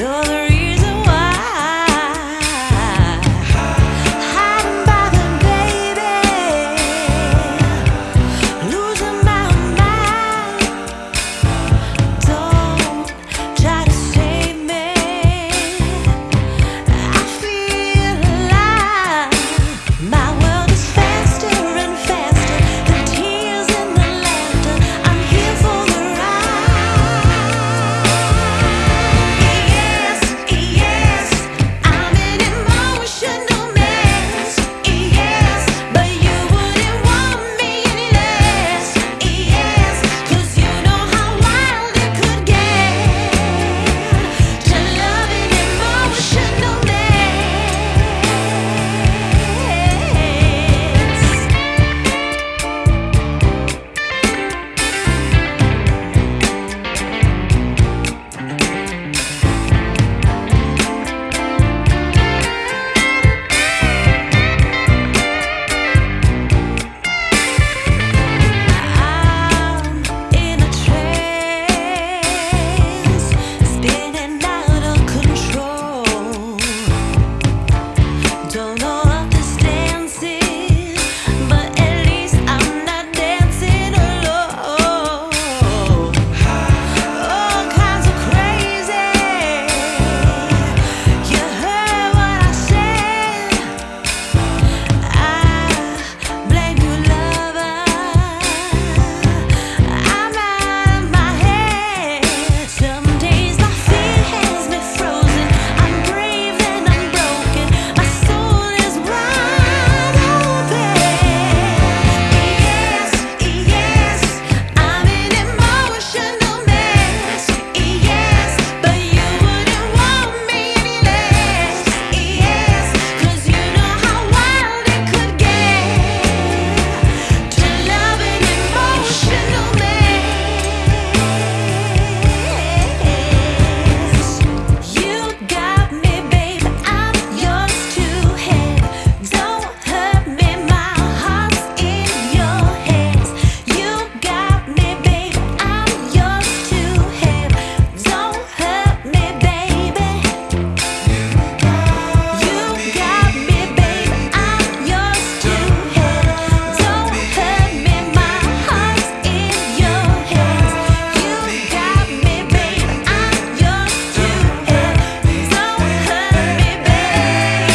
another